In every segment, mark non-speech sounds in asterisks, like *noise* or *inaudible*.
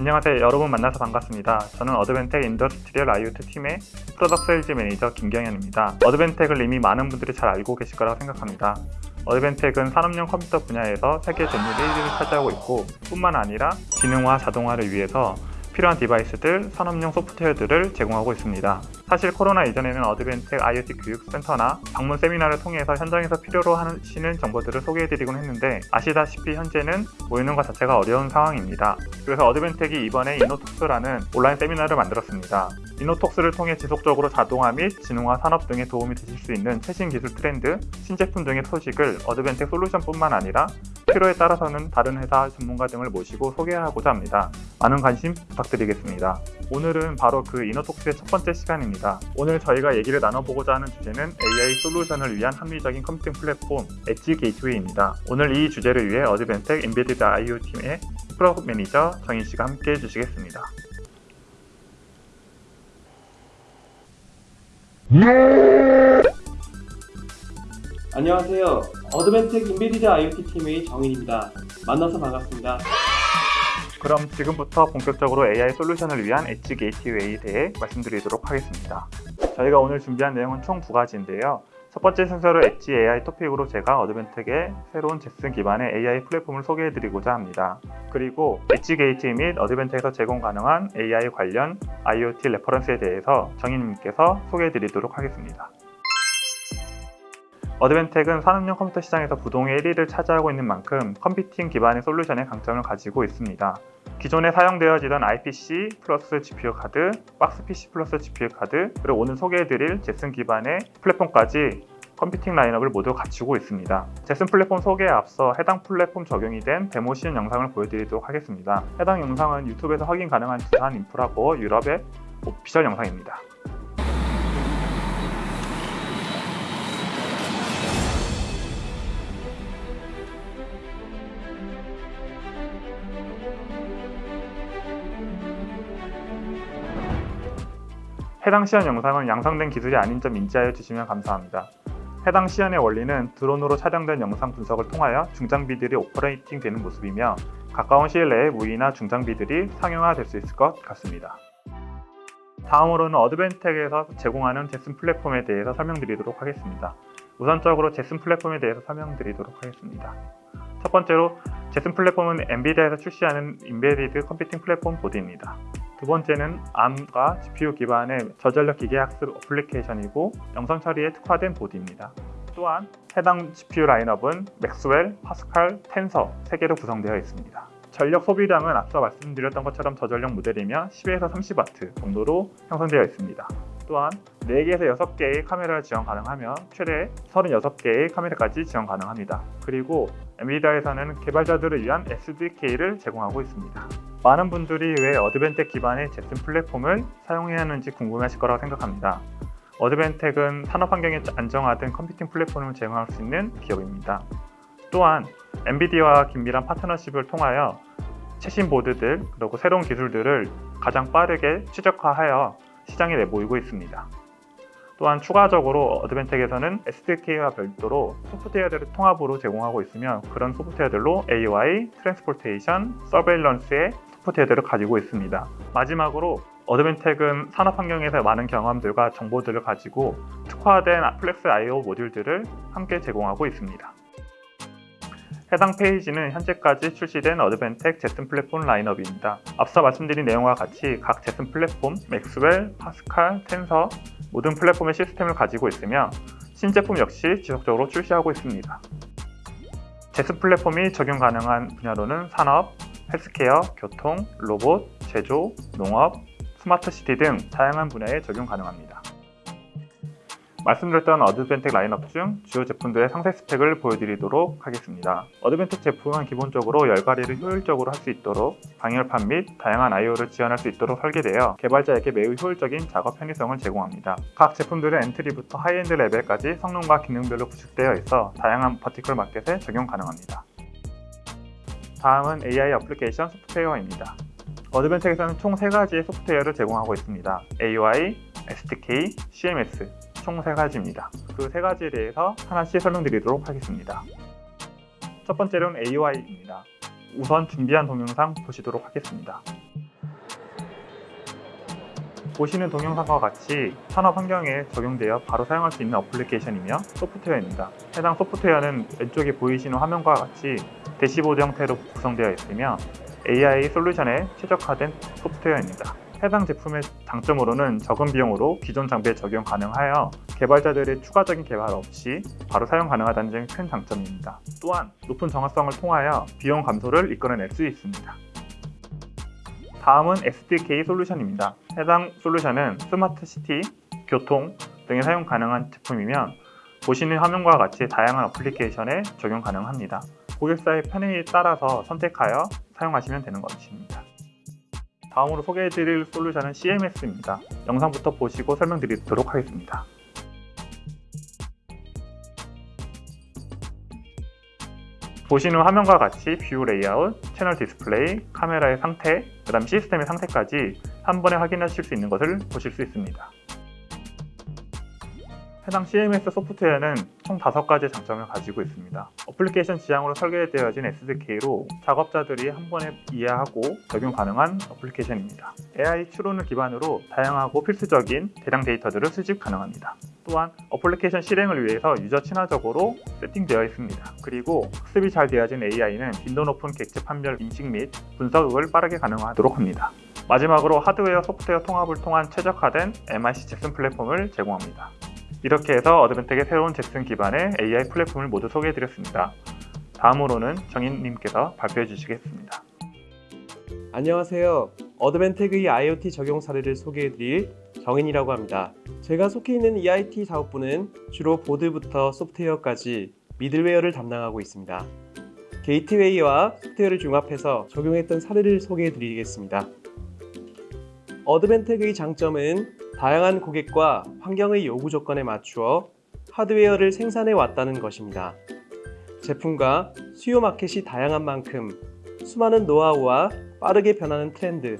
안녕하세요. 여러분 만나서 반갑습니다. 저는 Advantech Industrial IoT 팀의 product sales manager 김경현입니다. Advantech을 이미 많은 분들이 잘 알고 계실 거라고 생각합니다. Advantech은 산업용 컴퓨터 분야에서 세계 점유율 1위를 차지하고 있고 뿐만 아니라 지능화 자동화를 위해서 필요한 device들, 산업용 소프트웨어들을 제공하고 있습니다. 사실 코로나 이전에는 Advantech IoT 교육센터나 방문 세미나를 통해서 현장에서 필요로 하시는 정보들을 소개해드리곤 했는데 아시다시피 현재는 모이는 것 자체가 어려운 상황입니다. 그래서 Advantech이 이번에 InnoTalks라는 온라인 세미나를 만들었습니다. InnoTalks를 통해 지속적으로 자동화 및 지능화 산업 등에 도움이 되실 수 있는 최신 기술 트렌드, 신제품 등의 소식을 Advantech 솔루션뿐만 아니라 필요에 따라서는 다른 회사 전문가 등을 모시고 소개하고자 합니다. 많은 관심 부탁드리겠습니다. 오늘은 바로 그 InnoTalks의 첫 번째 시간입니다. 오늘 저희가 얘기를 나눠보고자 하는 주제는 AI 솔루션을 위한 합리적인 컴퓨팅 플랫폼 edge gateway입니다. 오늘 이 주제를 위해 Advantech Embedded IoT 팀의 program manager 정인 씨가 함께 해주시겠습니다. 안녕하세요. Advantech Embedded IoT 팀의 정인입니다. 만나서 반갑습니다. 그럼 지금부터 본격적으로 AI 솔루션을 위한 edge gateway에 대해 말씀드리도록 하겠습니다. 저희가 오늘 준비한 내용은 총 두 가지인데요. 첫 번째 순서로 엣지 AI 토픽으로 제가 Advantech의 새로운 Jetson 기반의 AI 플랫폼을 소개해드리고자 합니다. 그리고 edge gateway 및 Advantech에서 제공 가능한 AI 관련 IoT reference에 대해서 정인님께서 소개해드리도록 하겠습니다. Advantech은 산업용 컴퓨터 시장에서 부동의 1위를 차지하고 있는 만큼 컴퓨팅 기반의 솔루션의 강점을 가지고 있습니다. 기존에 사용되어지던 IPC 플러스 GPU 카드, 박스 PC 플러스 GPU 카드, 그리고 오늘 소개해드릴 Jetson 기반의 플랫폼까지 컴퓨팅 라인업을 모두 갖추고 있습니다. Jetson 플랫폼 소개에 앞서 해당 플랫폼 적용이 된 데모 시연 영상을 보여드리도록 하겠습니다. 해당 영상은 유튜브에서 확인 가능한 두산 인프라코어 유럽의 official 영상입니다. 해당 시연 영상은 양산된 기술이 아닌 점 인지하여 주시면 감사합니다. 해당 시연의 원리는 드론으로 촬영된 영상 분석을 통하여 중장비들이 operating 되는 모습이며 가까운 시일 내에 무인화 중장비들이 상용화될 수 있을 것 같습니다. 다음으로는 Advantech에서 제공하는 Jetson 플랫폼에 대해서 설명드리도록 하겠습니다. 우선적으로 Jetson 플랫폼에 대해서 설명드리도록 하겠습니다. 첫 번째로 Jetson 플랫폼은 엔비디아에서 출시하는 embedded 컴퓨팅 플랫폼 보드입니다. 두 번째는 ARM과 GPU 기반의 저전력 기계 학습 어플리케이션이고 영상 처리에 특화된 보드입니다. 또한 해당 GPU 라인업은 맥스웰, 파스칼, 텐서 3개로 구성되어 있습니다. 전력 소비량은 앞서 말씀드렸던 것처럼 저전력 모델이며 10에서 30W 정도로 형성되어 있습니다. 또한 4개에서 6개의 카메라를 지원 가능하며 최대 36개의 카메라까지 지원 가능합니다. 그리고 엔비디아에서는 개발자들을 위한 SDK를 제공하고 있습니다. 많은 분들이 왜 어드벤텍 기반의 제품 플랫폼을 사용해야 하는지 궁금하실 거라고 생각합니다. 어드밴텍은 산업 환경에 안정화된 컴퓨팅 플랫폼을 제공할 수 있는 기업입니다. 또한 엔비디아와 긴밀한 파트너십을 통하여 최신 보드들 그리고 새로운 기술들을 가장 빠르게 최적화하여 시장에 내보이고 있습니다. 또한 추가적으로 어드밴텍에서는 SDK와 별도로 소프트웨어들을 통합으로 제공하고 있으며 그런 소프트웨어들로 AI, transportation, surveillance의 소프트웨어들을 가지고 있습니다. 마지막으로 어드밴텍은 산업 환경에서 많은 경험들과 정보들을 가지고 특화된 Flex I/O 모듈들을 함께 제공하고 있습니다. 해당 페이지는 현재까지 출시된 어드밴텍 Jetson 플랫폼 라인업입니다. 앞서 말씀드린 내용과 같이 각 Jetson 플랫폼, Maxwell, Pascal, Tensor 모든 플랫폼의 시스템을 가지고 있으며 신제품 역시 지속적으로 출시하고 있습니다. Jetson 플랫폼이 적용 가능한 분야로는 산업, 헬스케어, 교통, 로봇, 제조, 농업, 스마트 시티 등 다양한 분야에 적용 가능합니다. 말씀드렸던 어드밴텍 라인업 중 주요 제품들의 상세 스펙을 보여드리도록 하겠습니다. 어드밴텍 제품은 기본적으로 열관리를 효율적으로 할 수 있도록 방열판 및 다양한 I/O를 지원할 수 있도록 설계되어 개발자에게 매우 효율적인 작업 편의성을 제공합니다. 각 제품들은 entry부터 high-end 레벨까지 성능과 기능별로 구축되어 있어 다양한 vertical market에 적용 가능합니다. 다음은 AI 어플리케이션 소프트웨어입니다. 어드벤텍에서는 총 3가지의 소프트웨어를 제공하고 있습니다. AUI, SDK, CMS 총 3가지입니다. 그 3가지에 대해서 하나씩 설명드리도록 하겠습니다. 첫 번째로는 AUI입니다. 우선 준비한 동영상 보시도록 하겠습니다. 보시는 동영상과 같이 산업 환경에 적용되어 바로 사용할 수 있는 어플리케이션이며 소프트웨어입니다. 해당 소프트웨어는 왼쪽에 보이시는 화면과 같이 대시보드 형태로 구성되어 있으며 AI 솔루션에 최적화된 소프트웨어입니다. 해당 제품의 장점으로는 적은 비용으로 기존 장비에 적용 가능하여 개발자들의 추가적인 개발 없이 바로 사용 가능하다는 점이 큰 장점입니다. 또한 높은 정확성을 통하여 비용 감소를 이끌어낼 수 있습니다. 다음은 SDK 솔루션입니다. 해당 솔루션은 스마트 시티, 교통 등에 사용 가능한 제품이며 보시는 화면과 같이 다양한 어플리케이션에 적용 가능합니다. 고객사의 편의에 따라서 선택하여 사용하시면 되는 것입니다. 다음으로 소개해드릴 솔루션은 CMS입니다. 영상부터 보시고 설명드리도록 하겠습니다. 보시는 화면과 같이 view 레이아웃, 채널 디스플레이, 카메라의 상태, 그 다음 시스템의 상태까지 한 번에 확인하실 수 있는 것을 보실 수 있습니다. 해당 CMS 소프트웨어는 총 5가지의 장점을 가지고 있습니다. 어플리케이션 지향으로 설계되어진 SDK로 작업자들이 한 번에 이해하고 적용 가능한 어플리케이션입니다. AI 추론을 기반으로 다양하고 필수적인 대량 데이터들을 수집 가능합니다. 또한 어플리케이션 실행을 위해서 유저 친화적으로 세팅되어 있습니다. 그리고 학습이 잘 되어진 AI는 빈도 높은 객체 판별 인식 및 분석을 빠르게 가능하도록 합니다. 마지막으로 하드웨어 소프트웨어 통합을 통한 최적화된 MIC Jetson 플랫폼을 제공합니다. 이렇게 해서 어드밴텍의 새로운 Jetson 기반의 AI 플랫폼을 모두 소개해드렸습니다. 다음으로는 정인님께서 발표해 주시겠습니다. 안녕하세요. 어드밴텍의 IoT 적용 사례를 소개해드릴 정인이라고 합니다. 제가 속해 있는 EIT 사업부는 주로 보드부터 소프트웨어까지 미들웨어를 담당하고 있습니다. 게이트웨이와 소프트웨어를 융합해서 적용했던 사례를 소개해드리겠습니다. 어드벤텍의 장점은 다양한 고객과 환경의 요구 조건에 맞추어 하드웨어를 생산해 왔다는 것입니다. 제품과 수요 마켓이 다양한 만큼 수많은 노하우와 빠르게 변하는 트렌드,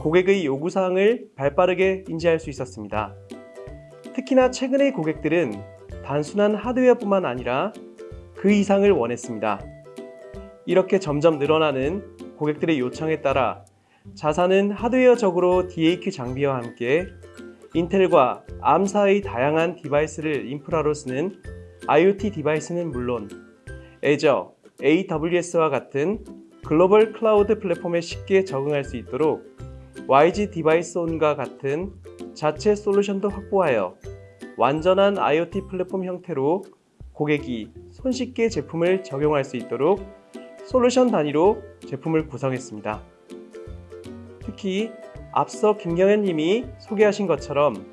고객의 요구사항을 발빠르게 인지할 수 있었습니다. 특히나 최근의 고객들은 단순한 하드웨어뿐만 아니라 그 이상을 원했습니다. 이렇게 점점 늘어나는 고객들의 요청에 따라 자사는 하드웨어적으로 DAQ 장비와 함께 인텔과 ARM사의 다양한 디바이스를 인프라로 쓰는 IoT 디바이스는 물론 Azure, AWS와 같은 글로벌 클라우드 플랫폼에 쉽게 적응할 수 있도록 WISE-DeviceOn과 같은 자체 솔루션도 확보하여 완전한 IoT 플랫폼 형태로 고객이 손쉽게 제품을 적용할 수 있도록 솔루션 단위로 제품을 구성했습니다. 특히 앞서 김경현 님이 소개하신 것처럼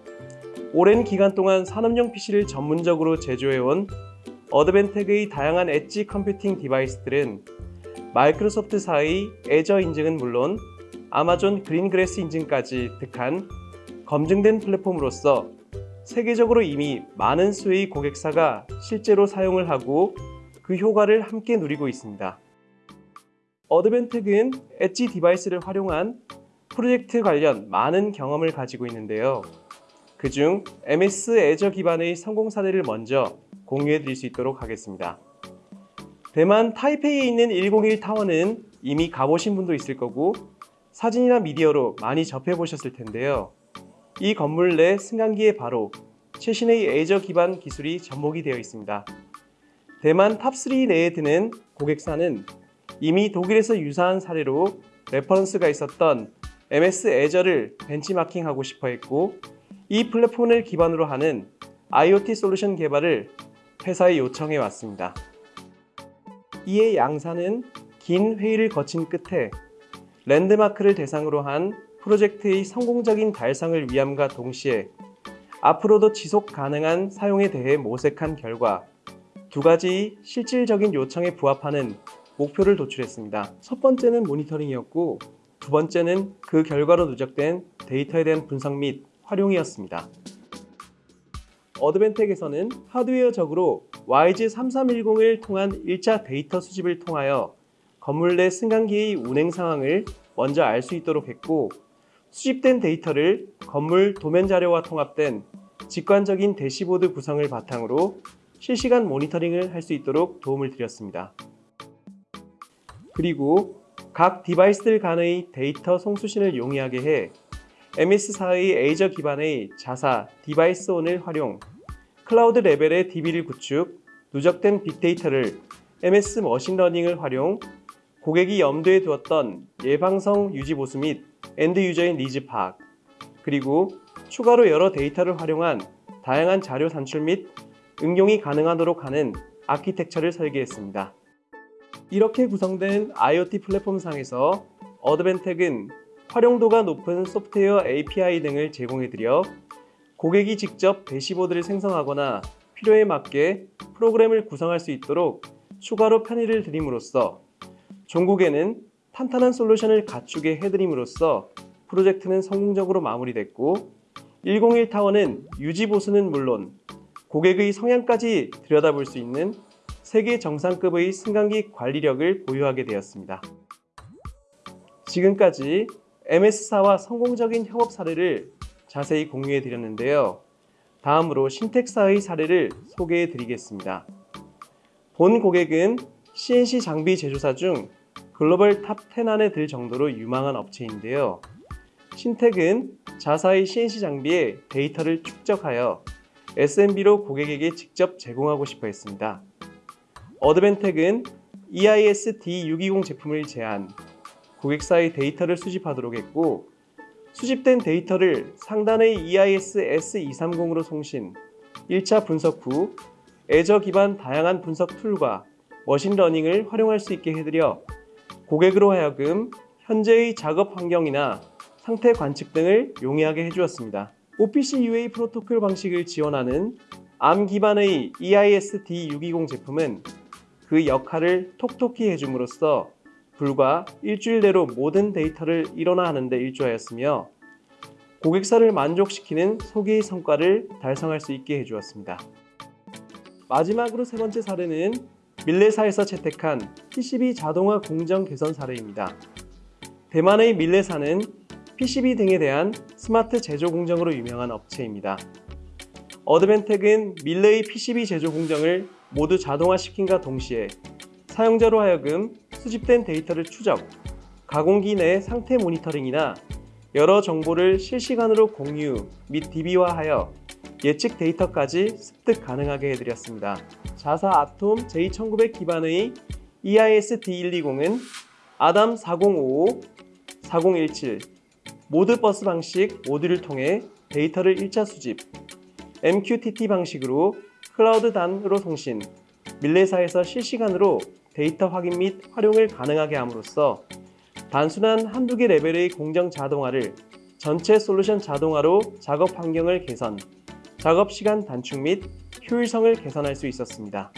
오랜 기간 동안 산업용 PC를 전문적으로 제조해온 어드밴텍의 다양한 엣지 컴퓨팅 디바이스들은 마이크로소프트사의 Azure 인증은 물론 아마존 Greengrass 인증까지 득한 검증된 플랫폼으로서 세계적으로 이미 많은 수의 고객사가 실제로 사용을 하고 그 효과를 함께 누리고 있습니다. 어드밴텍은 edge 디바이스를 활용한 프로젝트 관련 많은 경험을 가지고 있는데요. 그중 MS Azure 기반의 성공 사례를 먼저 공유해 드릴 수 있도록 하겠습니다. 대만 타이페이에 있는 101 타워는 이미 가보신 분도 있을 거고 사진이나 미디어로 많이 접해 보셨을 텐데요. 이 건물 내 승강기에 바로 최신의 Azure 기반 기술이 접목이 되어 있습니다. 대만 top 3 내에 드는 고객사는 이미 독일에서 유사한 사례로 reference가 있었던 MS Azure를 벤치마킹하고 싶어 했고 이 플랫폼을 기반으로 하는 IoT 솔루션 개발을 회사에 요청해 왔습니다. 이에 양사는 긴 회의를 거친 끝에 랜드마크를 대상으로 한 프로젝트의 성공적인 달성을 위함과 동시에 앞으로도 지속 가능한 사용에 대해 모색한 결과 두 가지 실질적인 요청에 부합하는 목표를 도출했습니다. 첫 번째는 모니터링이었고 두 번째는 그 결과로 누적된 데이터에 대한 분석 및 활용이었습니다. 어드벤텍에서는 하드웨어적으로 YG3310을 통한 1차 데이터 수집을 통하여 건물 내 승강기의 운행 상황을 먼저 알 수 있도록 했고 수집된 데이터를 건물 도면 자료와 통합된 직관적인 대시보드 구성을 바탕으로 실시간 모니터링을 할 수 있도록 도움을 드렸습니다. 그리고 각 디바이스들 간의 데이터 송수신을 용이하게 해 MS사의 Azure 기반의 자사 DeviceOn을 활용, 클라우드 레벨의 DB를 구축, 누적된 빅데이터를 MS 머신러닝을 활용, 고객이 염두에 두었던 예방성 유지 보수 및 end user의 needs 파악, 그리고 추가로 여러 데이터를 활용한 다양한 자료 산출 및 응용이 가능하도록 하는 아키텍처를 설계했습니다. 이렇게 구성된 IoT 플랫폼상에서 Advantech은 활용도가 높은 소프트웨어 API 등을 제공해드려 고객이 직접 대시보드를 생성하거나 필요에 맞게 프로그램을 구성할 수 있도록 추가로 편의를 드림으로써 종국에는 탄탄한 솔루션을 갖추게 해드림으로써 프로젝트는 성공적으로 마무리됐고 101 타워는 유지 보수는 물론 고객의 성향까지 들여다볼 수 있는 세계 정상급의 승강기 관리력을 보유하게 되었습니다. 지금까지 MS사와 성공적인 협업 사례를 자세히 공유해 드렸는데요. 다음으로 Syntec사의 사례를 소개해 드리겠습니다. 본 고객은 CNC 장비 제조사 중 글로벌 top 10 안에 들 정도로 유망한 업체인데요. Syntec은 자사의 CNC 장비에 데이터를 축적하여 SMB로 고객에게 직접 제공하고 싶어 했습니다. Advantech은 EIS D620 제품을 제안, 고객사의 데이터를 수집하도록 했고, 수집된 데이터를 상단의 EIS S230으로 송신, 1차 분석 후 Azure 기반 다양한 분석 tool과 머신러닝을 활용할 수 있게 해드려 고객으로 하여금 현재의 작업 환경이나 상태 관측 등을 용이하게 해주었습니다. OPC UA 프로토콜 방식을 지원하는 ARM 기반의 EIS D620 제품은 그 역할을 톡톡히 해줌으로써 불과 일주일 내로 모든 데이터를 일원화하는 데 일조하였으며 고객사를 만족시키는 소개의 성과를 달성할 수 있게 해주었습니다. 마지막으로 세 번째 사례는 밀레사에서 채택한 PCB 자동화 공정 개선 사례입니다. 대만의 밀레사는 PCB 등에 대한 스마트 제조 공정으로 유명한 업체입니다. 어드벤텍은 밀레의 PCB 제조 공정을 모두 자동화시킨과 동시에 사용자로 하여금 수집된 데이터를 추적, 가공기 내 상태 모니터링이나 여러 정보를 실시간으로 공유 및 DB화하여 예측 데이터까지 습득 가능하게 해드렸습니다. 자사 아톰 J1900 기반의 EIS D120은 아담 4055, 4017 Modbus 방식 모듈을 통해 데이터를 1차 수집, MQTT 방식으로 클라우드 단으로 송신, 밀레사에서 실시간으로 데이터 확인 및 활용을 가능하게 함으로써 단순한 한두 개 레벨의 공정 자동화를 전체 솔루션 자동화로 작업 환경을 개선, 작업 시간 단축 및 효율성을 개선할 수 있었습니다.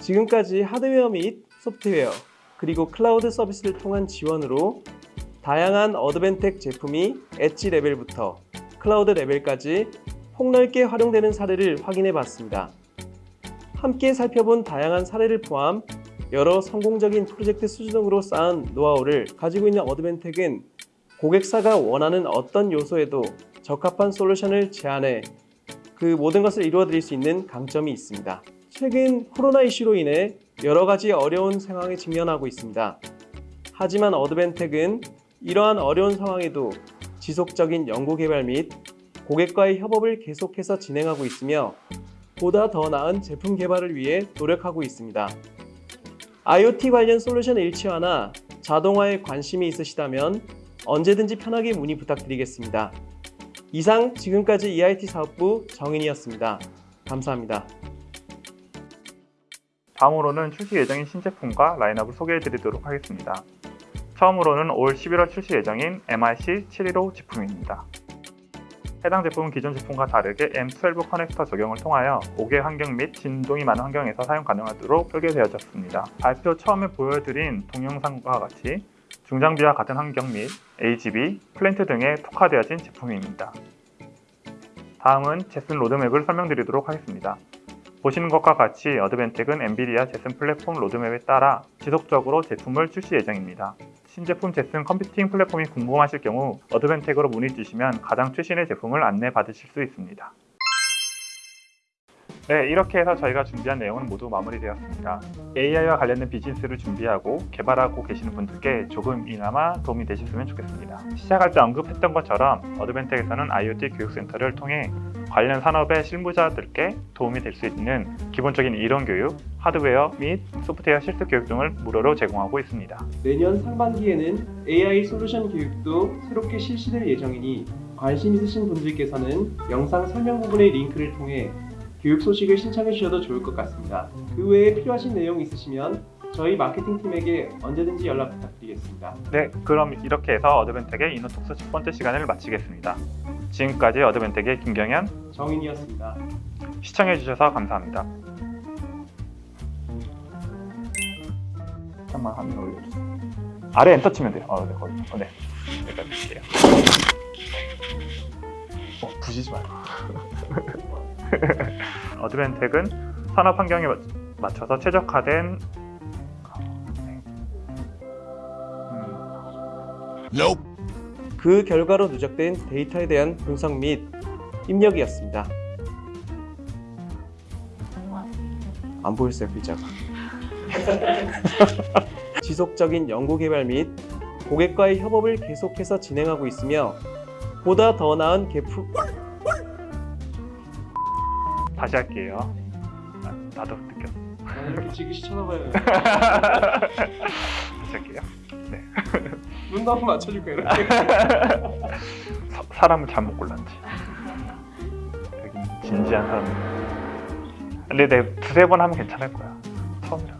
지금까지 하드웨어 및 소프트웨어, 그리고 클라우드 서비스를 통한 지원으로 다양한 Advantech 제품이 edge 레벨부터 클라우드 레벨까지 폭넓게 활용되는 사례를 확인해 봤습니다. 함께 살펴본 다양한 사례를 포함 여러 성공적인 프로젝트 수주로 쌓은 노하우를 가지고 있는 Advantech은 고객사가 원하는 어떤 요소에도 적합한 솔루션을 제안해 그 모든 것을 이루어 드릴 수 있는 강점이 있습니다. 최근 코로나 이슈로 인해 여러 가지 어려운 상황에 직면하고 있습니다. 하지만 어드벤텍은 이러한 어려운 상황에도 지속적인 연구 개발 및 고객과의 협업을 계속해서 진행하고 있으며 보다 더 나은 제품 개발을 위해 노력하고 있습니다. IoT 관련 솔루션 일치화나 자동화에 관심이 있으시다면 언제든지 편하게 문의 부탁드리겠습니다. 이상 지금까지 EIT 사업부 정인이었습니다. 감사합니다. 다음으로는 출시 예정인 신제품과 라인업을 소개해 드리도록 하겠습니다. 처음으로는 올 11월 출시 예정인 MRC 715 제품입니다. 해당 제품은 기존 제품과 다르게 M12 커넥터 적용을 통하여 5개 환경 및 진동이 많은 환경에서 사용 가능하도록 설계되어졌습니다. 발표 처음에 보여드린 동영상과 같이 중장비와 같은 환경 및 AGB, 플랜트 등에 특화되어진 제품입니다. 다음은 Jetson 로드맵을 설명드리도록 하겠습니다. 보시는 것과 같이 Advantech은 NVIDIA Jetson 플랫폼 로드맵에 따라 지속적으로 제품을 출시 예정입니다. 신제품 Jetson 컴퓨팅 플랫폼이 궁금하실 경우 Advantech으로 문의 주시면 가장 최신의 제품을 안내 받으실 수 있습니다. 네, 이렇게 해서 저희가 준비한 내용은 모두 마무리되었습니다. AI와 관련된 비즈니스를 준비하고 개발하고 계시는 분들께 조금이나마 도움이 되셨으면 좋겠습니다. 시작할 때 언급했던 것처럼 Advantech에서는 IoT 교육센터를 통해 관련 산업의 실무자들께 도움이 될 수 있는 기본적인 이론 교육, 하드웨어 및 소프트웨어 실습 교육 등을 무료로 제공하고 있습니다. 내년 상반기에는 AI 솔루션 교육도 새롭게 실시될 예정이니 관심 있으신 분들께서는 영상 설명 부분의 링크를 통해 교육 소식을 신청해 주셔도 좋을 것 같습니다. 그 외에 필요하신 내용 있으시면 저희 마케팅팀에게 언제든지 연락 부탁드리겠습니다. 네, 그럼 이렇게 해서 어드벤텍의 이노톡스 첫 번째 시간을 마치겠습니다. 지금까지 어드벤텍의 김경현 정인이었습니다. 시청해주셔서 감사합니다. 잠깐만 화면 올려주세요. 아래 엔터 치면 돼요. 어, 네, 거기. 어, 네. 여기까지 할게요. 어, 부시지 말고. *laughs* 어드벤텍은 산업 환경에 맞- 맞춰서 최적화된 음, 그 결과로 누적된 데이터에 대한 분석 및 입력이었습니다. 안 보였어요 글자가. *laughs* 지속적인 연구 개발 및 고객과의 협업을 계속해서 진행하고 있으며 보다 더 나은 개품 다시 할게요. 아, 나도 느꼈어. 이렇게 지그시 쳐다봐요. *laughs* 다시 할게요. 눈도 한번 맞춰줄 거예요. 이렇게. *laughs* 사, 사람을 잘못 골랐지. 되게 진지한 사람. 근데 내 두세 번 하면 괜찮을 거야. 처음이라.